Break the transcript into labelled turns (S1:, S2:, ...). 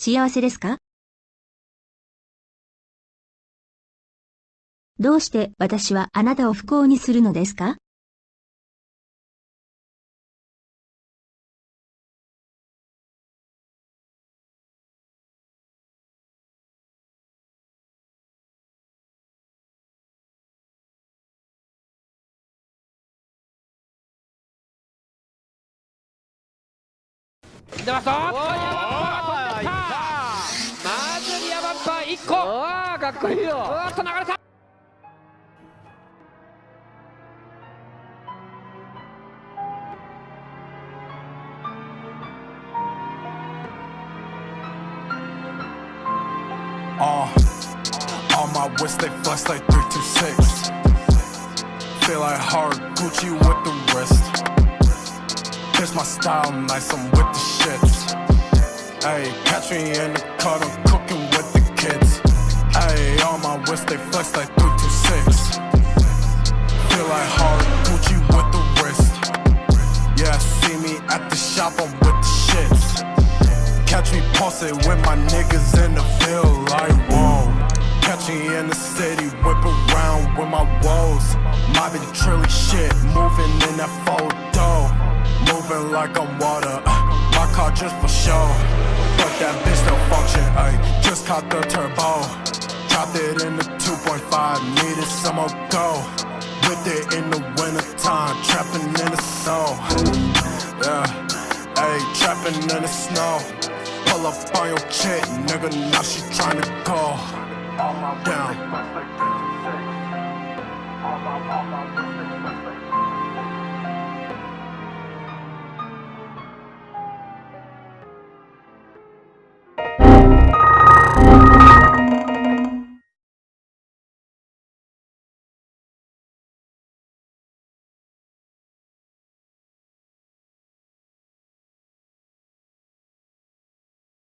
S1: 幸せですか？どうして私はあなたを不幸にするのですか？
S2: 出ました。1個
S3: ああかっこいいよ
S2: うわっと流れた
S4: Uh, on my wrist they flex like 326 Feel like hard Gucci with the wrist Here's my style, nice, I'm with the shits Ayy, catch me in the cut, I'm cooking wrist they flex like 326 Feel like hard Gucci with the wrist Yeah, see me at the shop, I'm with the shits Catch me posted with my niggas in the field like whoa. Catch me in the city, whip around with my woes. Mobbing trilly shit, moving in that photo. Moving like I'm water, uh, my car just for show. But that bitch don't function, ayy. Just caught the turbo. More go. With it in the wintertime, trapping in the snow. Yeah, ayy, trapping in the snow. Pull up on your chick, nigga, now she tryna go down.